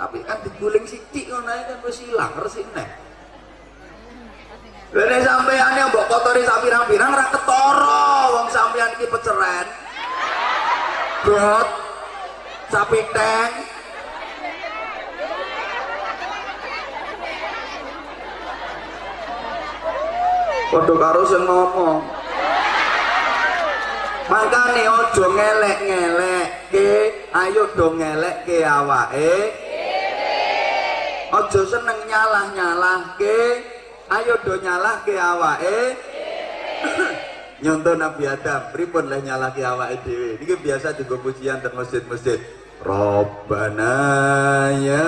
tapi kan diguling sithik ngono kan wis ilang resine Lene sampean yang mbok kotori sak pirang-pirang ra ketara wong sampean iki peceren. Brot. Sapi teng. Padha karo sing ngomong. Makane aja ngelek-ngelekke, ayo do ngelekke awake. Aja seneng nyalah-nyalahke, ayo do nyalahke awake. Nyontoh Nabi Adam, pripun leh nyalahke awake dhewe. Niki biasa digo pujian teng masjid-masjid. Rabbana ya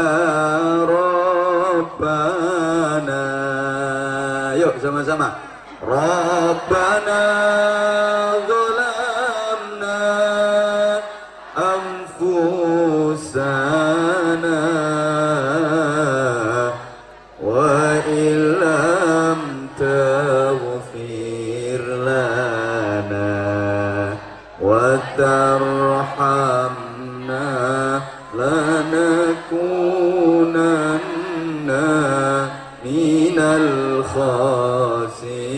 Rabbana. Yuk sama-sama. Rabbana khasirin.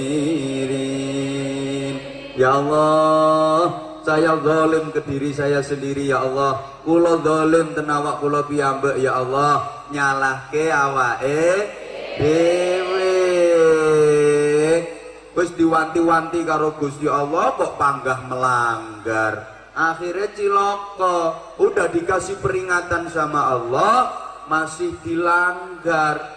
Ya Allah saya zalim ke diri saya sendiri ya Allah. Kula zalim ten awak kula piyambak ya Allah. Nyalahke awake dhewe. Wis diwanti-wanti karo Gusti Allah kok panggah melanggar? Akhirnya ciloko udah dikasih peringatan sama Allah masih dilanggar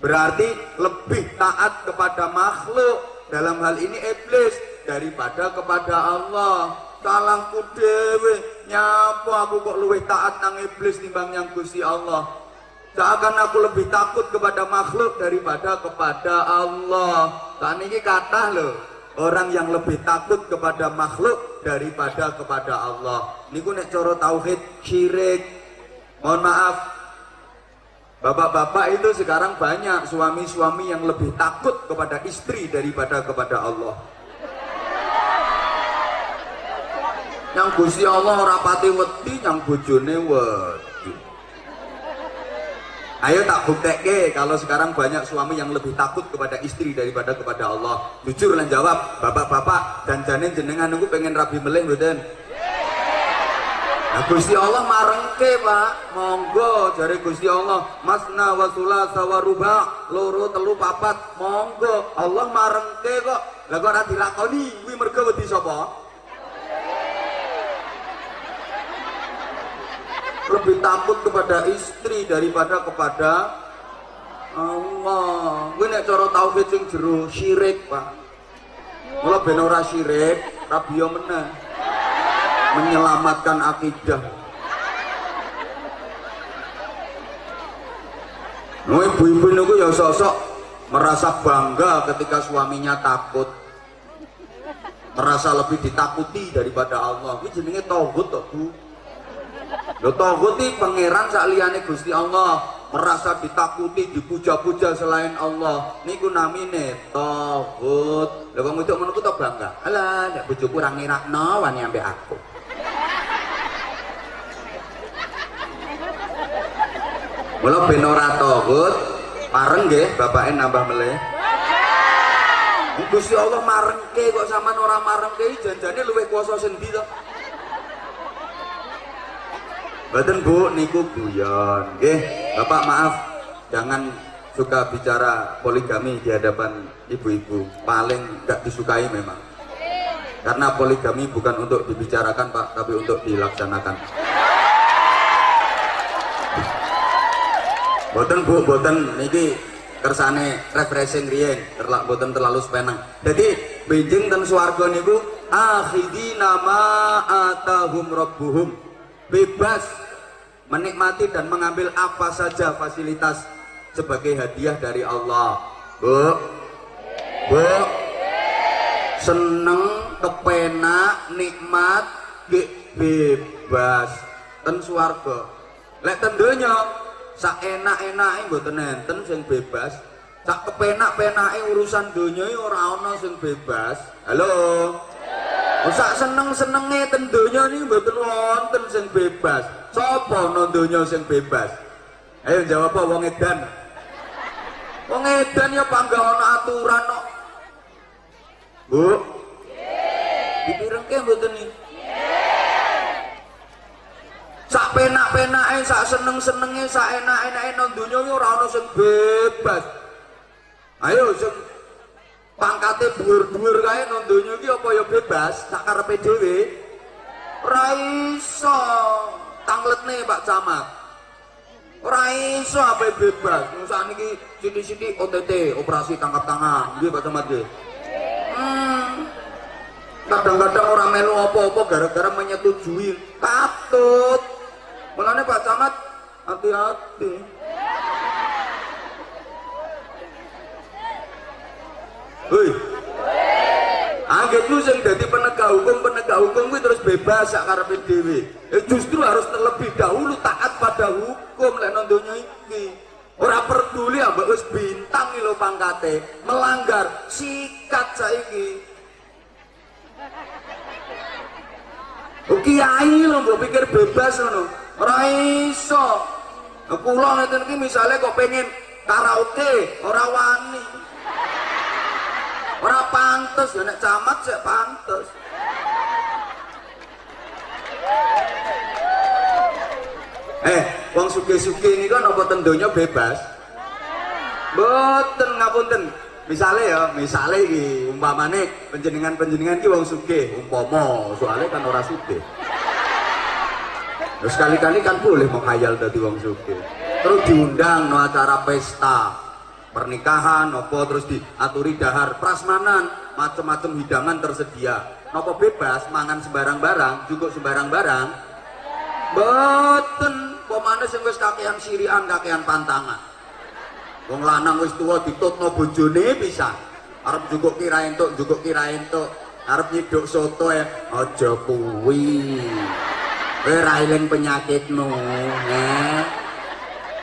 berarti lebih taat kepada makhluk. Dalam hal ini iblis. Daripada kepada Allah. Salahku dewe. Nyapa aku kok luwih taat nang iblis timbang yang Gusti Allah. Seakan aku lebih takut kepada makhluk daripada kepada Allah. Kan ini kata loh orang yang lebih takut kepada makhluk daripada kepada Allah. Niku nek coro tauhid syirik. Mohon maaf Bapak-bapak itu sekarang banyak suami-suami yang lebih takut kepada istri daripada kepada Allah. Yang Gusti Allah ora pati wedi, yang bojone wedi. Ayo tak buktekke kalau sekarang banyak suami yang lebih takut kepada istri daripada kepada Allah. Jujur lah jawab, bapak-bapak dan janin jenengan nunggu pengen rabi mboten? Nah, Gusti Allah marengke pak. Monggo jari Gusti Allah. Masna wasula sawaruba loro telu papat. Monggo. Allah marengke kok. Lah kok ora dilakoni? Kuwi mergo wedi sapa? Lebih takut kepada istri daripada kepada Allah. Kuwi nek cara tauhid sing jero syirik pak. Mula ben ora syirik rabiyo meneh menyelamatkan akidah. Ibu-ibu niku ya sosok merasa bangga ketika suaminya takut. Merasa lebih ditakuti daripada Allah. Ini jenenge tauhid toh, Bu. Lho tauhid iki pangeran sak Gusti Allah, merasa ditakuti, dipuja-puja selain Allah. Niku namine tauhid. Lha wong wedok ngono ku bangga. Alah, nek bojoku ora ngirakno wani ambek aku. Mula ben ora tauhid, pareng nggih bapake nambah meleh. Gusti Allah marengke kok sampean ora marengke janjane luwih kuasa sendi to. Mboten Bu niku guyon. Nggih, Bapak maaf jangan suka bicara poligami di hadapan ibu-ibu. Paling gak disukai memang. Karena poligami bukan untuk dibicarakan Pak, tapi untuk dilaksanakan. Boten Bu, boten niki kersane refreshing riyen, terlak boten terlalu sepenang. Jadi benjing ten swarga niku akhidina ma atahum rabbuhum. Bebas menikmati dan mengambil apa saja fasilitas sebagai hadiah dari Allah. Bu. Bu. Seneng, kepenak, nikmat, bebas ten swarga. Lek ten donya sak enak-enake mboten enten sing bebas sak kepenak-penake urusan donya ora ana sing bebas halo sak seneng-senenge ten donya niki mboten wonten sing bebas. Sapa no donya sing bebas? Ayo jawab apa wong edan. Wong edan ya panggah ana aturan kok. Bu. Dipirengke mboten iki? Sak penak-penake sak seneng-senenge sak enak-enake nang donya iki ora ana sing bebas. Ayo sing pangkate dhuwur-dhuwur kae nang donya iki apa ya bebas? Sak karepe dhewe. Ora iso. Tangletne Pak Camat. Ora iso apa bebas. Sak niki sithik-sithik OTT operasi tangkap tangan. Nggih Pak Camat nggih. Hmm. kadang-kadang orang melu apa-apa gara-gara menyetujui katut Mulane Pak Camat hati-hati. Hei. Anggitmu sing dadi penegak hukum, penegak hukum kuwi terus bebas sak karepe dhewe. Eh justru harus terlebih dahulu taat pada hukum lek nang donya. Ora peduli ambek wis bintang lho pangkate, melanggar sikat saiki. Kiai lho mbok pikir bebas ngono ora iso. Kula ngeten iki misale kok pengen karaoke ora wani. Ora pantes ya nek camat sik pantes. Eh wong suge-suge ini kan apa tendonya bebas? Boten ngapunten. Misalnya ya misalnya iki umpamane penjenengan-penjenengan ki wong sugih umpama soalnya kan ora sugih Terus sekali-kali kan boleh menghayal dari wong suge. Terus diundang no acara pesta pernikahan nopo terus diaturi dahar prasmanan macam-macam hidangan tersedia. Nopo bebas mangan sembarang barang cukup sembarang barang boten pemane sing wis kakean sirian kakean pantangan. Wong lanang wis tuwa ditutno bojone bisa arep cukup kira entuk cukup kira entuk arep nyiduk soto ya aja kuwi kowe ra eling penyakitmu ya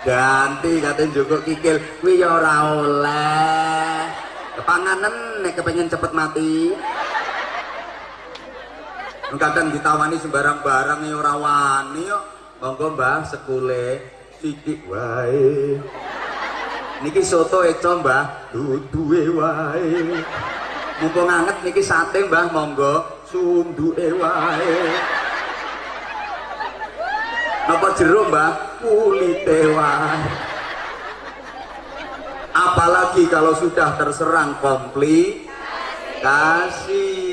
ganti katanya juga kikil. Kuwi ya ora oleh. Kepanganen nek kepengen cepet mati. Kadang ditawani sembarang barang ya ora wani yo monggo Mbah sekule sithik wae. Niki soto eco Mbah. Duduhe wae. Mumpung anget niki sate Mbah monggo sunduke wae Napa jero mbak? Kulite Apalagi kalau sudah terserang komplikasi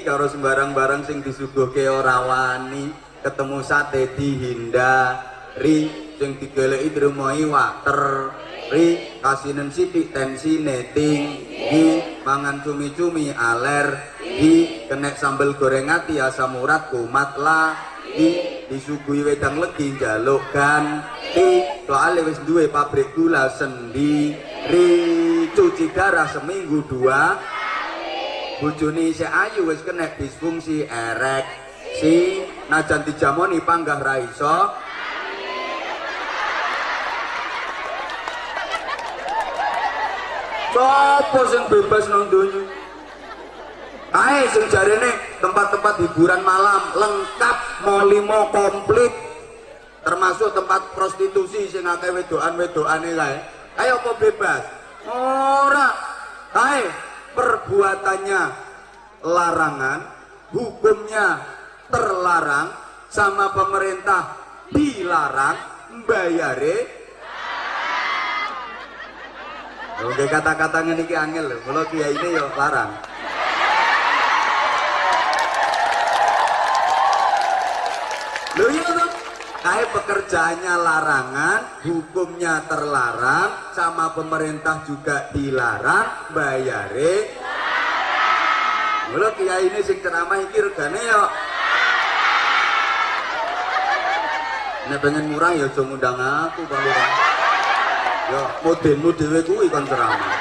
kalau sembarang barang sing disuguhke ora wani, ketemu sate dihindari, sing digeleki drumoi water, ri kasinen sithik tensine tinggi, mangan cumi-cumi alergi, kena sambel goreng ati asam urat kumat lagi disuguhi wedang legi njaluk ganti soalnya wis duwe pabrik gula sendiri. Cuci darah seminggu dua. Bojone isih ayu wis kena disfungsi ereksi. Najan dijamoni panggah ra iso. Sopo sing bebas nang donya? Ae sing jarene tempat-tempat hiburan malam lengkap mau limo komplit termasuk tempat prostitusi sing akeh wedokan-wedokane kae. Ayo apa bebas? Ora. Ae perbuatannya larangan, hukumnya terlarang sama pemerintah dilarang bayare Oke kata-katanya niki angel lho, kalau kiai ini yo larang. Loh iya. Kayak pekerjaannya larangan, hukumnya terlarang, sama pemerintah juga dilarang, bayare. Lho kiai ini sing ceramah iki regane yo. Nek pengen murah ya aja ngundang aku, Pak Lurah. Yo, modelmu dhewe kuwi kon ceramah.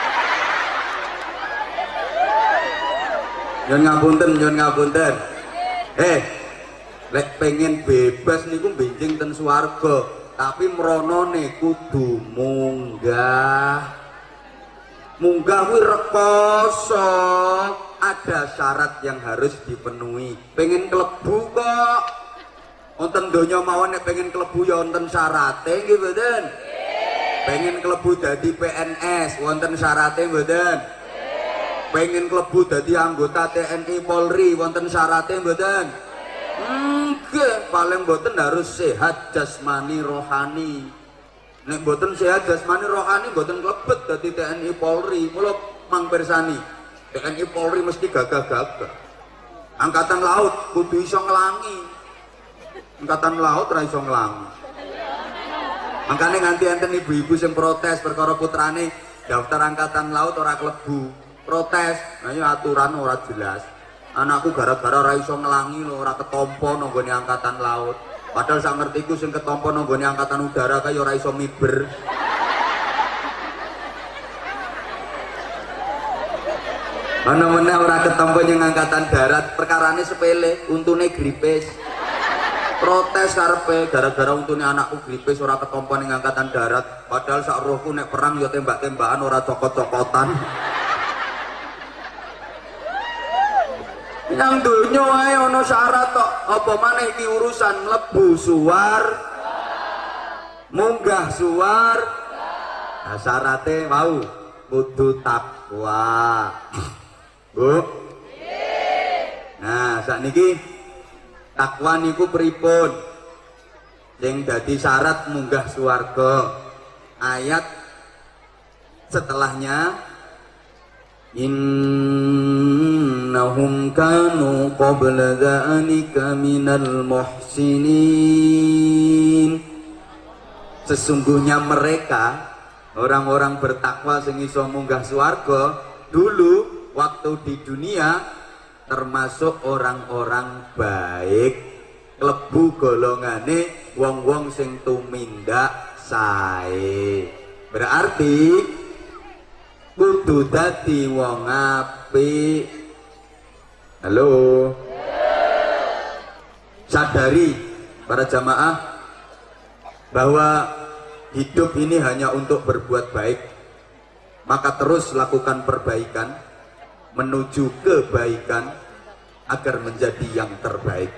Nyon ngapunten, nyon ngapunten. Eh, lek pengen bebas niku benjing ten swarga tapi mronone kudu munggah. Munggah kuwi rekoso ada syarat yang harus dipenuhi. Pengen kelebu kok. Wonten donya mawon nek pengen kelebu ya wonten syarate nggih mboten? Pengen kelebu dadi PNS wonten syarate mboten? Pengen kelebu dadi anggota TNI Polri wonten syarate mboten enggak paling mboten harus sehat jasmani rohani. Nek mboten sehat jasmani rohani mboten klebet dadi TNI Polri. Mulo mang persani TNI Polri mesti gagah-gagah. Angkatan laut kudu iso ngelangi. Angkatan laut ra iso ngelangi. Makanya nganti enten ibu-ibu yang protes perkara putrane daftar angkatan laut ora klebu. Protes nah ini aturan ora jelas anakku gara-gara ra iso ngelangi lho ora ketompo nonggone angkatan laut. Padahal sak ngertiku sing ketompo nonggone angkatan udara kaya ora iso miber. Mana-mana ora ketompo yang angkatan darat perkarane sepele untune gripes. Protes karpe gara-gara untune anakku gripes ora ketompo ning angkatan darat. Padahal sak rohku nek perang ya tembak-tembakan ora cokot-cokotan yang dunya ae ana syarat tok apa maneh iki urusan mlebu suar munggah suar nah syaratnya mau kudu takwa. Bu? Nah saat niki takwa niku pripun? Sing dadi syarat munggah suarga ayat setelahnya innahum kanu qabla dhalika minal muhsinin sesungguhnya mereka orang-orang bertakwa sing iso munggah swarga dulu waktu di dunia termasuk orang-orang baik. Klebu golongane wong-wong sing tumindak sae. Berarti kudu dadi wong apik. Halo. Sadari para jamaah bahwa hidup ini hanya untuk berbuat baik. Maka terus lakukan perbaikan menuju kebaikan agar menjadi yang terbaik.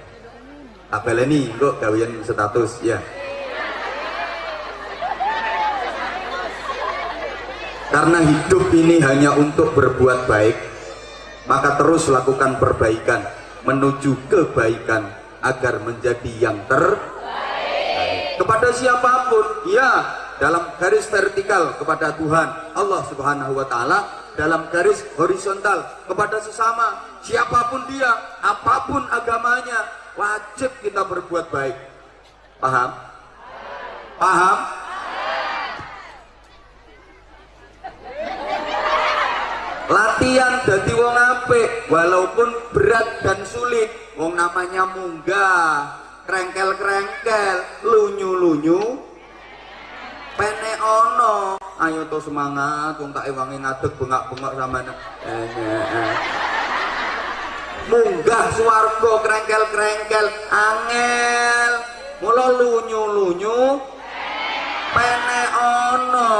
Tabel ini kok gawian status? Ya karena hidup ini hanya untuk berbuat baik maka terus lakukan perbaikan menuju kebaikan agar menjadi yang terbaik kepada siapa pun ya dalam garis vertikal kepada Tuhan Allah subhanahu wa ta'ala dalam garis horizontal kepada sesama siapa pun dia apa pun agamanya wajib kita berbuat baik paham? paham? Latihan jadi wong apik walaupun berat dan sulit. Wong namanya munggah. Krengkel-krengkel lunyu-lunyu. Pene ono. Ayo to semangat wong tak ewangi ngadeg bengak-bengak sama munggah swarga krengkel-krengkel. Angel. Mula lunyu-lunyu. Pene ono.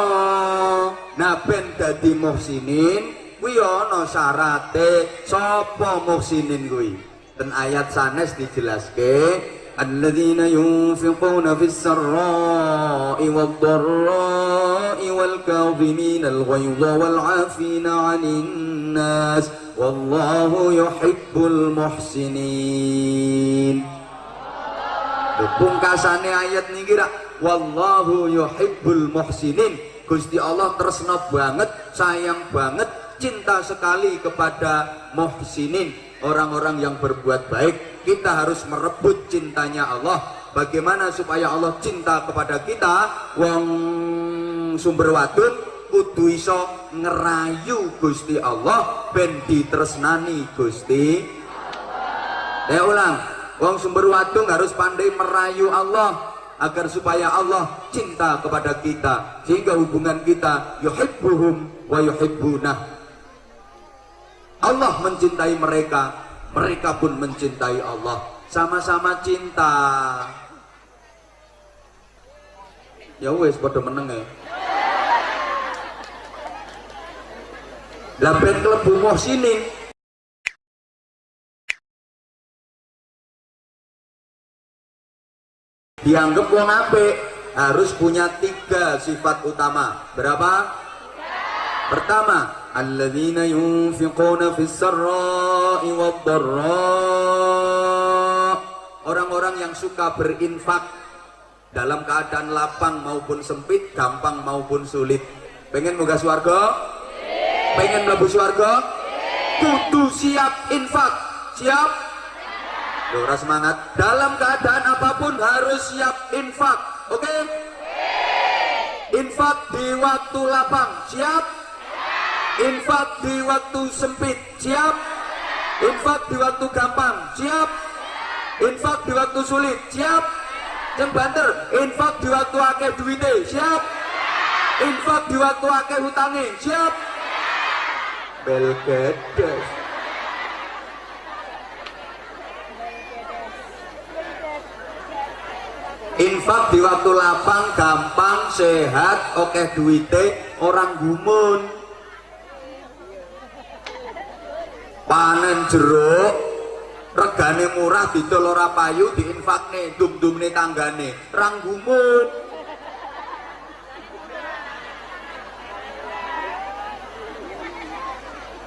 Nah ben dadi muhsinin kuwi ana syarate sapa muhsinin kuwi? Dan ayat sanes dijelaske alladzina yunfiquna fis sarra'i wad dharra'i wal kadhimina al ghaidha wal 'afina 'anil nas wallahu yuhibbul muhsinin. Pungkasane ayat niki wallahu yuhibbul muhsinin. Gusti Allah tresna banget sayang banget cinta sekali kepada muhsinin orang-orang yang berbuat baik. Kita harus merebut cintanya Allah. Bagaimana supaya Allah cinta kepada kita? Wong sumber wadun kudu iso ngerayu Gusti Allah ben ditresnani Gusti. Ya ulang wong sumber wadung harus pandai merayu Allah agar supaya Allah cinta kepada kita sehingga hubungan kita yuhibbuhum wa yuhibbunah Allah mencintai mereka mereka pun mencintai Allah. Sama-sama cinta. Ya wes pada meneng ya lah ben klebu muhsinin dianggap wong apik harus punya tiga sifat utama. Berapa? pertama alladzina yunfiquna fis sarra'i wad orang-orang yang suka berinfak dalam keadaan lapang maupun sempit gampang maupun sulit pengen moga swarga pengen mlebu swarga kudu siap infak siap Dora semangat. Dalam keadaan apa pun harus siap infak. Oke? Okay? Infak di waktu lapang. Siap? Infak di waktu sempit. Siap? Infak di waktu gampang. Siap? Infak di waktu sulit. Siap? Yang banter. Infak di waktu akeh duitnya. Siap? Infak di waktu akeh hutangnya. Siap? Belgedes. infak di waktu lapang gampang sehat oke duite orang gumun panen jeruk regane murah didol ora payu diinfakne dum-dumne tanggane. Rang gumun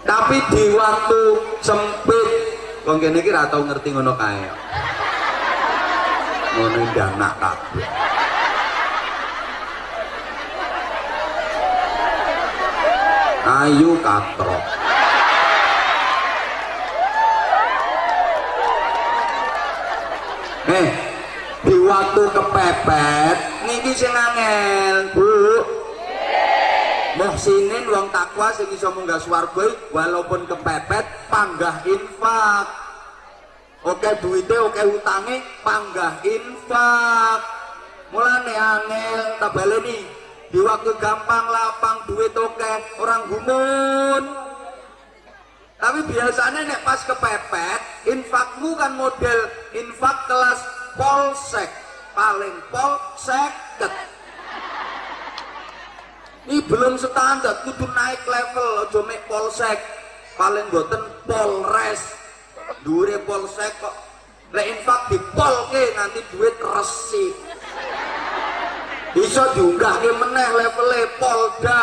tapi di waktu sempit wong kene iki tau ngerti ngono kae. Ngono ndanak kabeh. Ayu katrok eh waktu kepepet. Niki sing angel bu. Muhsinin wong takwa sing iso munggah swarga walaupun kepepet panggah infak. Oke duitnya oke utangnya panggah infak. Mulane angel tabeleni di waktu gampang lapang duit oke orang gumun. Tapi biasanya nek pas kepepet infakmu kan model infak kelas polsek paling polsek ini belum standar kudu naik level ojo mek polsek paling boten polres dure polsek kok. Lek infak dipolke nanti duit resi. Bisa diunggahke meneh levelnya polda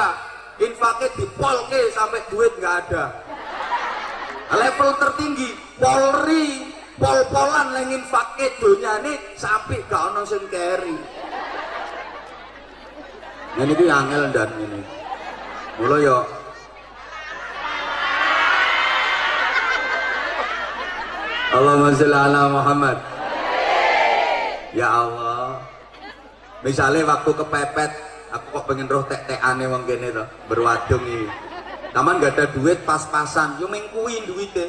infaknya dipolke sampai duit nggak ada. Level tertinggi polri pol-polan yang infaknya dunia ini sampai gak ono sing keri ini tuh angel dan ini. Mulai yuk Allahumma sholli ala Muhammad. Ya Allah. Misalnya waktu kepepet aku kok pengen roh tek aneh wong kene to berwadung iki. Taman gak ada duit pas-pasan yo mengkuin duitnya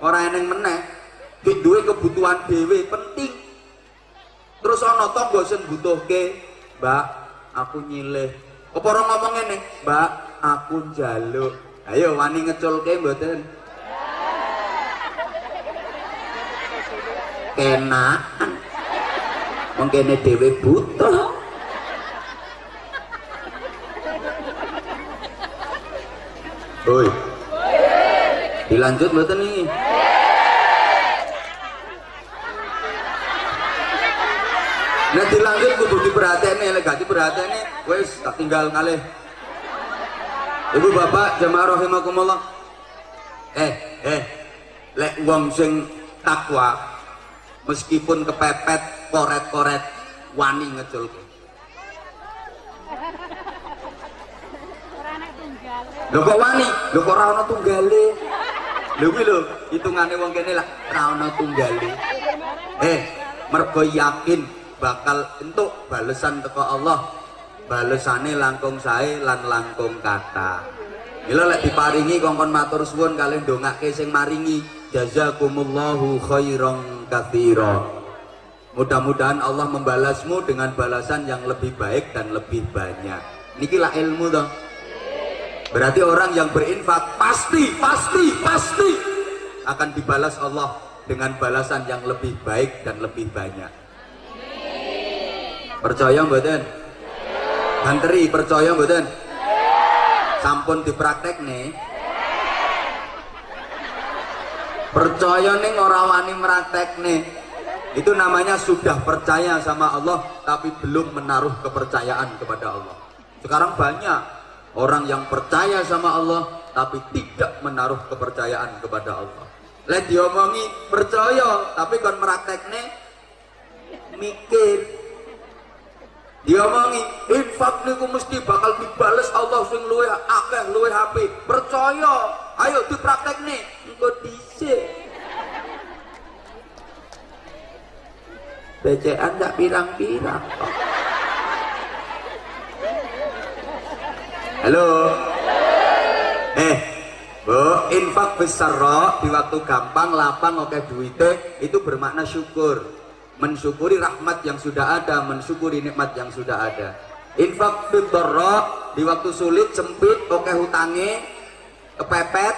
orang yang meneh duit kebutuhan dewe penting. Terus ana tangga sing butuhke mbak aku nyilih. Apa orang ngomong ngene? Mbak aku njaluk. Ayo wani ngeculke mboten? Kenaan mungkin dewe butuh. Oi. Dilanjut mboten nih. Nah dilanjut kudu diperhatiane lek gak diperhatiane wis tak tinggal ngalih. Ibu bapak jemaah rahimakumullah. Eh, eh. Lek wong sing takwa meskipun kepepet koret-koret wani ngeculke lho kok wani lho kok ora tunggale lho kuwi lho hitungane wong kene lah ora tunggale eh mergo yakin bakal entuk balesan teko Allah. Balesane langkung sae lan langkung kata. Gila lek diparingi kongkon matur suwun kalian dongake sing maringi. Jazakumullahu khairan kathira mudah-mudahan Allah membalasmu dengan balasan yang lebih baik dan lebih banyak. Nikilah ilmu dong berarti orang yang berinfak pasti pasti pasti akan dibalas Allah dengan balasan yang lebih baik dan lebih banyak percaya mboten? Hanteri percaya mboten? Sampun dipraktek nih. Percaya nih ora wani meraktek nih. Itu namanya sudah percaya sama Allah tapi belum menaruh kepercayaan kepada Allah. Sekarang banyak orang yang percaya sama Allah tapi tidak menaruh kepercayaan kepada Allah. Lihat diomongi percaya tapi kon meraktek nih. Mikir diomongi infak niku mesti bakal dibales Allah sing luwe akeh luwe HP percaya. Ayo dipraktek nih. Engko dhisik. BCN tak pirang-pirang. Halo? Eh Bu, infak besar di waktu gampang, lapang, oke duitnya itu bermakna syukur mensyukuri rahmat yang sudah ada, mensyukuri nikmat yang sudah ada. Infak fitrah di waktu sulit, sempit, oke hutange, kepepet,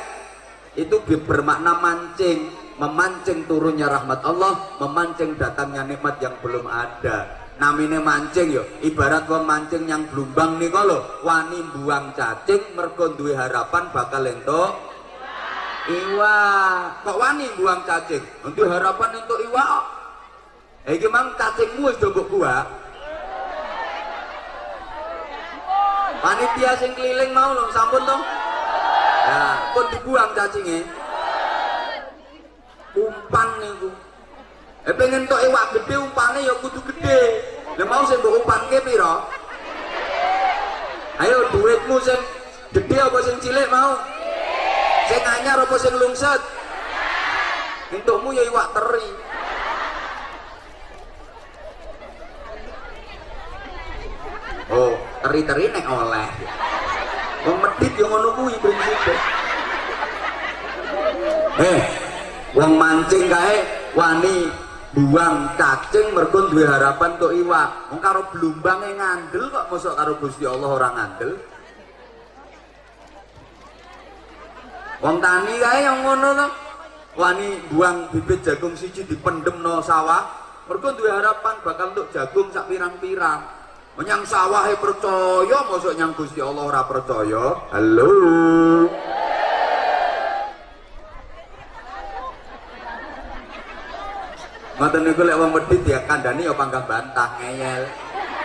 itu bermakna mancing, memancing turunnya rahmat Allah, memancing datangnya nikmat yang belum ada. Namine mancing yo, ibarat wong mancing yang blumbang nih kalau wani buang cacing, mergo harapan bakal entuk iwa. Kok wani buang cacing? Untuk harapan untuk iwa Iki mang cacingmu wis do gua. Panitia sing keliling mau lho sampun to? Ya, pun dibuang cacingnya. Umpan niku. Eh pengen tok iwak gede umpane ya kudu gede. Lah mau sing mbok umpanke pira? Ayo duitmu sing gede apa sing cilik mau? Sing anyar apa sing lungset? Untukmu ya iwak teri. Oh. Teri-teri nek oleh. Wong medit yang ngono kuwi prinsipe eh wong mancing kae wani buang cacing mergo duwe harapan untuk iwak. Wong karo blumbange ngandel kok mosok karo Gusti Allah orang ngandel. Wong tani kae yang ngono to? Wani buang bibit jagung siji dipendem no sawah. Mergo duwe harapan bakal untuk jagung sak pirang-pirang menyang sawah percaya masuk nyang Gusti Allah ora percaya halo Ngoten niku lek wong ya kandhane ya panggah bantah ngeyel.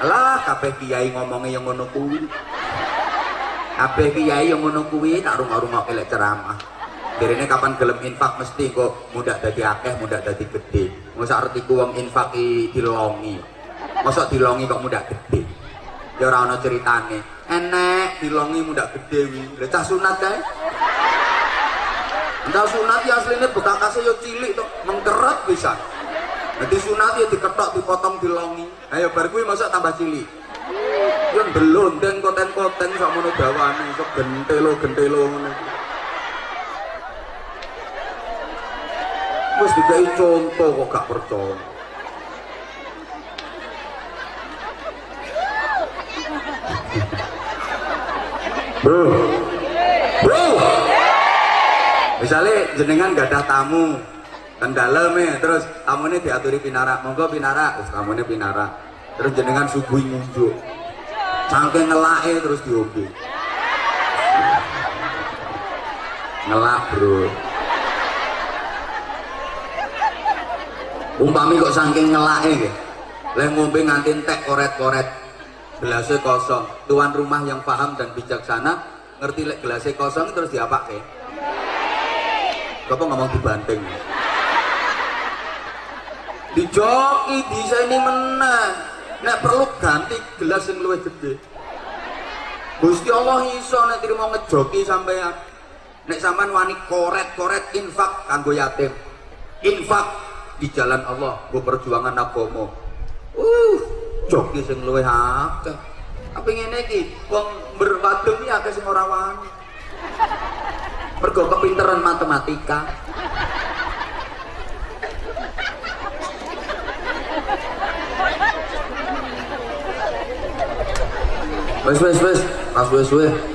Alah kabeh kiai ngomongnya yang ngono kuwi. Kabeh kiai yang ngono kuwi tak rung-rungokke lek ceramah. Direne kapan gelem infak mesti kok mudah dadi akeh, mudah dadi gede. Mosok artiku wong infak dilongi masa dilongi kok muda gede? Ya ora ana ceritane. Enek dilongi muda gede wi lha cah sunat kae. Entah sunat ya aslinya bekakasnya ya cilik tuh mengkeret bisa. Nanti sunat ya diketok dipotong dilongi. Ayo bar kuwi masa tambah cilik. Belum dan koten-koten sama ngono dawane sok gentelo-gentelo ngono. Wis dikai contoh kok gak percaya Bro. Bro. Misalnya jenengan gak ada tamu kan dalam ya. Terus tamunya diaturi pinara. Monggo pinara. Terus tamunya pinara. Terus jenengan subuh ngunjuk. Cangke ngelake terus diobi ngelak bro. Umpami kok saking ngelake leh ngombe nganti tek koret-koret gelasnya kosong. Tuan rumah yang paham dan bijaksana ngerti lek gelasnya kosong terus diapake Bapak ngomong dibanting. Dijoki bisa ini menang nek perlu ganti gelas yang luwih gede Gusti Allah iso nek terima ngejoki sampean nek sampean wani koret-koret infak kanggo yatim. Infak di jalan Allah gue perjuangan agama uh joki sing luwih akeh tapi ngene iki wong berwadem iki akeh sing ora wani. Mergo kepinteran matematika. Wes wes wes. Pas wes wes